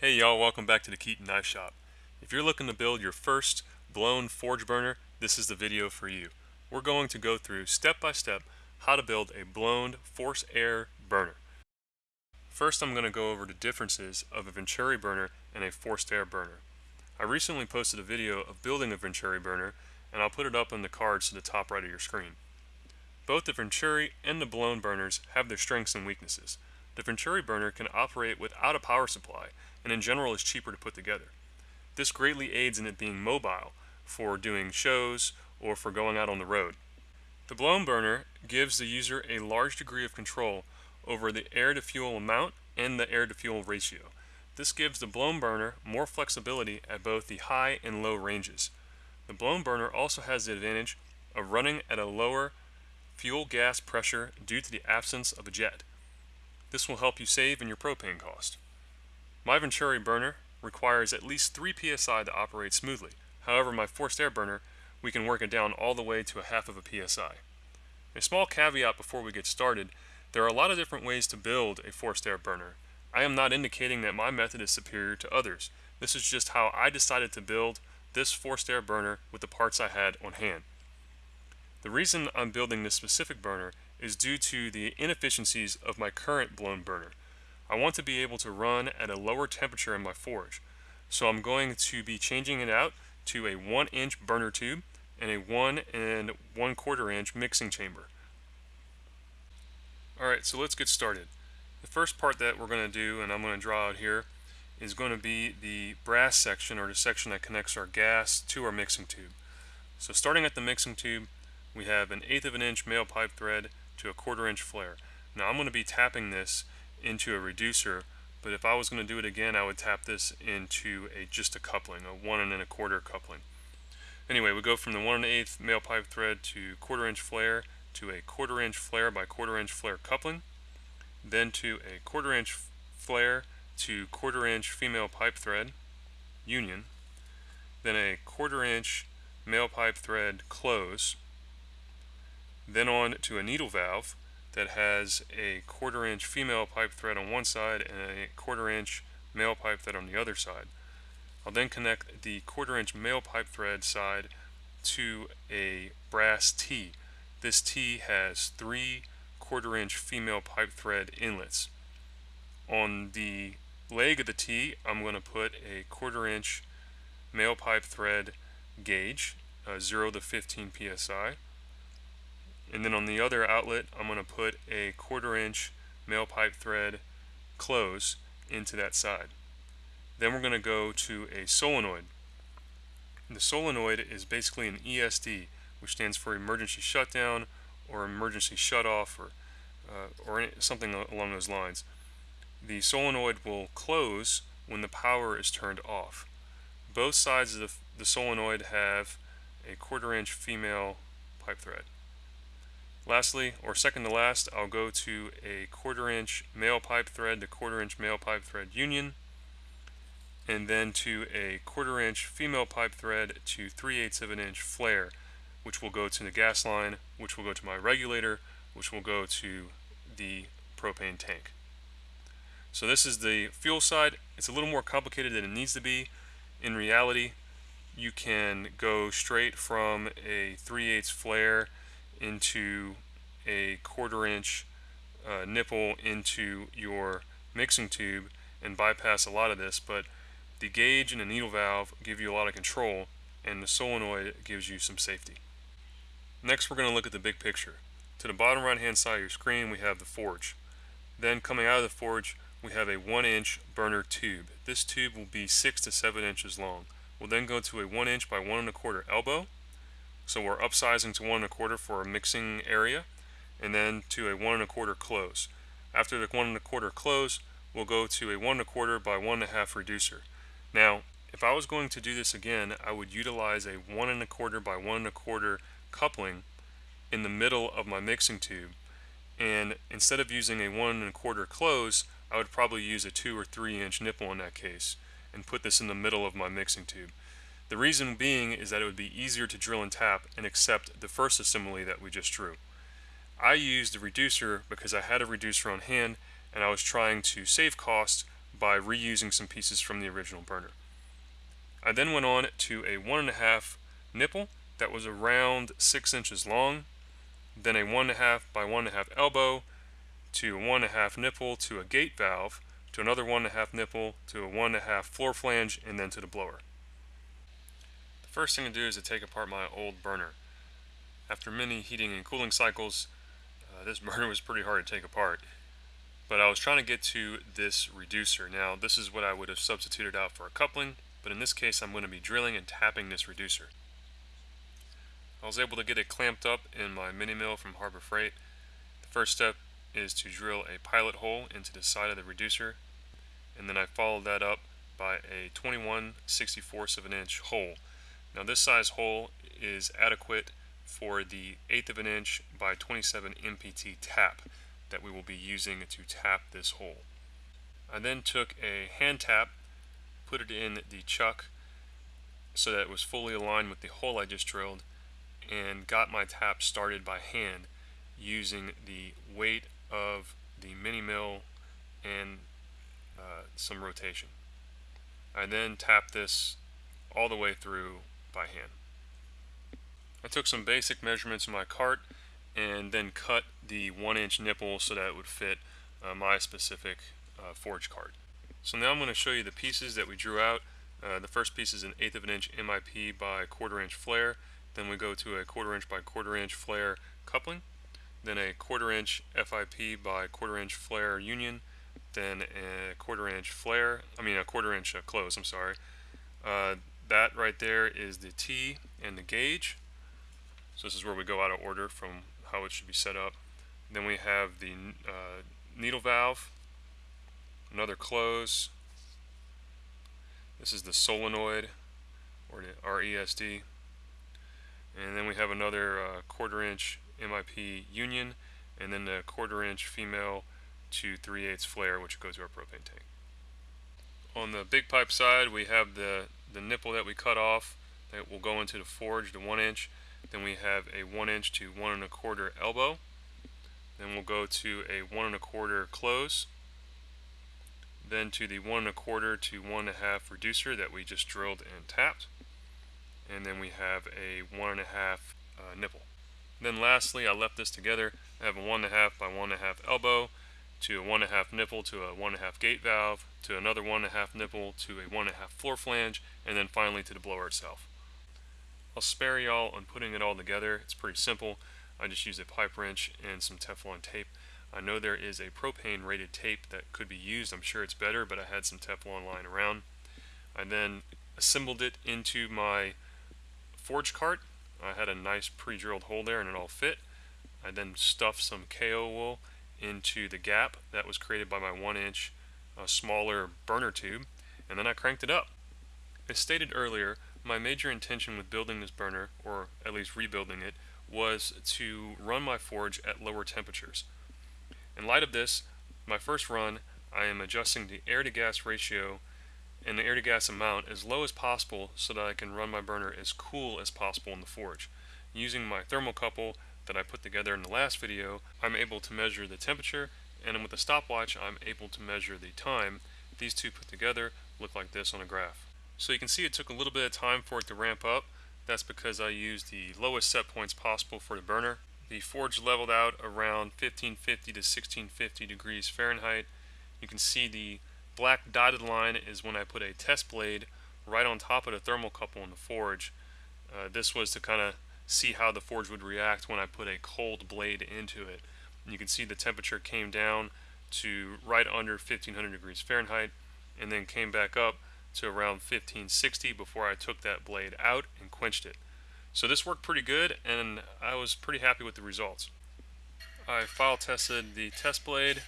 Hey y'all, welcome back to the Keaton Knife Shop. If you're looking to build your first blown forge burner, this is the video for you. We're going to go through step by step how to build a blown force air burner. First I'm going to go over the differences of a Venturi burner and a forced air burner. I recently posted a video of building a Venturi burner and I'll put it up in the cards to the top right of your screen. Both the Venturi and the blown burners have their strengths and weaknesses. The Venturi burner can operate without a power supply and in general is cheaper to put together. This greatly aids in it being mobile for doing shows or for going out on the road. The blown burner gives the user a large degree of control over the air to fuel amount and the air to fuel ratio. This gives the blown burner more flexibility at both the high and low ranges. The blown burner also has the advantage of running at a lower fuel gas pressure due to the absence of a jet. This will help you save in your propane cost. My Venturi burner requires at least 3 psi to operate smoothly. However, my forced air burner, we can work it down all the way to a half of a psi. A small caveat before we get started, there are a lot of different ways to build a forced air burner. I am not indicating that my method is superior to others. This is just how I decided to build this forced air burner with the parts I had on hand. The reason I'm building this specific burner is due to the inefficiencies of my current blown burner. I want to be able to run at a lower temperature in my forge. So I'm going to be changing it out to a 1 inch burner tube and a 1 and 1 quarter inch mixing chamber. Alright, so let's get started. The first part that we're going to do, and I'm going to draw out here, is going to be the brass section or the section that connects our gas to our mixing tube. So starting at the mixing tube, we have an eighth of an inch male pipe thread to a quarter inch flare. Now I'm going to be tapping this into a reducer but if I was going to do it again I would tap this into a just a coupling a one and a quarter coupling. Anyway we go from the one and eighth male pipe thread to quarter inch flare to a quarter inch flare by quarter inch flare coupling then to a quarter inch flare to quarter inch female pipe thread union then a quarter inch male pipe thread close then on to a needle valve that has a quarter inch female pipe thread on one side and a quarter inch male pipe thread on the other side. I'll then connect the quarter inch male pipe thread side to a brass T. This T has three quarter inch female pipe thread inlets. On the leg of the T, I'm going to put a quarter inch male pipe thread gauge, uh, 0 to 15 psi. And then on the other outlet, I'm going to put a quarter inch male pipe thread close into that side. Then we're going to go to a solenoid. The solenoid is basically an ESD, which stands for emergency shutdown or emergency shutoff or, uh, or something along those lines. The solenoid will close when the power is turned off. Both sides of the, the solenoid have a quarter inch female pipe thread. Lastly, or second to last, I'll go to a quarter inch male pipe thread to quarter inch male pipe thread union, and then to a quarter inch female pipe thread to 3 eighths of an inch flare, which will go to the gas line, which will go to my regulator, which will go to the propane tank. So this is the fuel side. It's a little more complicated than it needs to be. In reality, you can go straight from a 3 eighths flare into a quarter inch uh, nipple into your mixing tube and bypass a lot of this but the gauge and the needle valve give you a lot of control and the solenoid gives you some safety. Next we're going to look at the big picture. To the bottom right hand side of your screen we have the forge. Then coming out of the forge we have a 1 inch burner tube. This tube will be 6 to 7 inches long. We'll then go to a 1 inch by 1 and a quarter elbow so we're upsizing to one and a quarter for a mixing area and then to a one and a quarter close. After the one and a quarter close, we'll go to a one and a quarter by one and a half reducer. Now, if I was going to do this again, I would utilize a one and a quarter by one and a quarter coupling in the middle of my mixing tube. And instead of using a one and a quarter close, I would probably use a two or three inch nipple in that case and put this in the middle of my mixing tube. The reason being is that it would be easier to drill and tap and accept the first assembly that we just drew. I used the reducer because I had a reducer on hand and I was trying to save cost by reusing some pieces from the original burner. I then went on to a one and a half nipple that was around six inches long, then a one and a half by one and a half elbow to a one and a half nipple to a gate valve to another one and a half nipple to a one and a half floor flange and then to the blower. First thing to do is to take apart my old burner. After many heating and cooling cycles, uh, this burner was pretty hard to take apart. But I was trying to get to this reducer. Now this is what I would have substituted out for a coupling, but in this case I'm going to be drilling and tapping this reducer. I was able to get it clamped up in my mini mill from Harbor Freight. The first step is to drill a pilot hole into the side of the reducer and then I followed that up by a 21 64 of an inch hole. Now this size hole is adequate for the eighth of an inch by 27 MPT tap that we will be using to tap this hole. I then took a hand tap, put it in the chuck so that it was fully aligned with the hole I just drilled and got my tap started by hand using the weight of the mini mill and uh, some rotation. I then tapped this all the way through by hand. I took some basic measurements in my cart and then cut the one inch nipple so that it would fit uh, my specific uh, forge cart. So now I'm going to show you the pieces that we drew out. Uh, the first piece is an eighth of an inch MIP by quarter inch flare. Then we go to a quarter inch by quarter inch flare coupling. Then a quarter inch FIP by quarter inch flare union then a quarter inch flare, I mean a quarter inch uh, close, I'm sorry. That right there is the T and the gauge. So this is where we go out of order from how it should be set up. Then we have the uh, needle valve, another close. This is the solenoid or the RESD. And then we have another uh, quarter inch MIP union and then the quarter inch female to 3 8 flare which goes to our propane tank. On the big pipe side we have the, the nipple that we cut off that will go into the forge, the 1 inch. Then we have a 1 inch to 1 and a quarter elbow. Then we'll go to a 1 and a quarter close. Then to the 1 and a quarter to 1 and a half reducer that we just drilled and tapped. And then we have a 1 and a half uh, nipple. Then lastly, I left this together. I have a 1 and a half by 1 and a half elbow to a one and a half nipple to a one and a half gate valve to another one and a half nipple to a one and a half floor flange and then finally to the blower itself. I'll spare y'all on putting it all together. It's pretty simple. I just use a pipe wrench and some Teflon tape. I know there is a propane rated tape that could be used. I'm sure it's better, but I had some Teflon lying around. I then assembled it into my forge cart. I had a nice pre-drilled hole there and it all fit. I then stuffed some Kaowool into the gap that was created by my one inch uh, smaller burner tube and then I cranked it up. As stated earlier, my major intention with building this burner, or at least rebuilding it, was to run my forge at lower temperatures. In light of this, my first run, I am adjusting the air to gas ratio and the air to gas amount as low as possible so that I can run my burner as cool as possible in the forge. Using my thermocouple that I put together in the last video, I'm able to measure the temperature and with the stopwatch I'm able to measure the time. These two put together look like this on a graph. So you can see it took a little bit of time for it to ramp up. That's because I used the lowest set points possible for the burner. The forge leveled out around 1550 to 1650 degrees Fahrenheit. You can see the black dotted line is when I put a test blade right on top of the thermocouple in the forge. Uh, this was to kind of see how the forge would react when I put a cold blade into it. And you can see the temperature came down to right under 1500 degrees Fahrenheit and then came back up to around 1560 before I took that blade out and quenched it. So this worked pretty good and I was pretty happy with the results. I file tested the test blade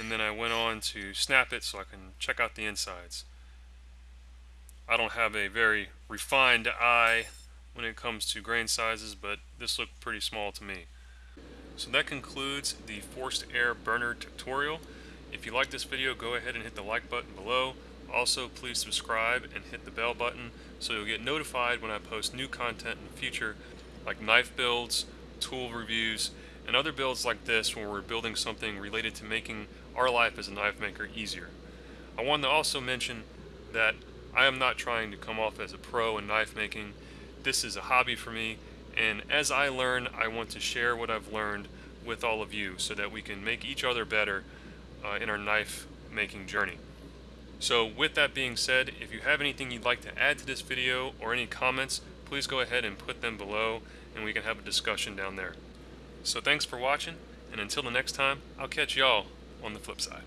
and then I went on to snap it so I can check out the insides. I don't have a very refined eye when it comes to grain sizes, but this looked pretty small to me. So that concludes the forced air burner tutorial. If you like this video, go ahead and hit the like button below. Also, please subscribe and hit the bell button so you'll get notified when I post new content in the future, like knife builds, tool reviews, and other builds like this when we're building something related to making our life as a knife maker easier. I want to also mention that I am not trying to come off as a pro in knife making. This is a hobby for me, and as I learn, I want to share what I've learned with all of you so that we can make each other better uh, in our knife making journey. So with that being said, if you have anything you'd like to add to this video or any comments, please go ahead and put them below and we can have a discussion down there. So thanks for watching, and until the next time, I'll catch y'all on the flip side.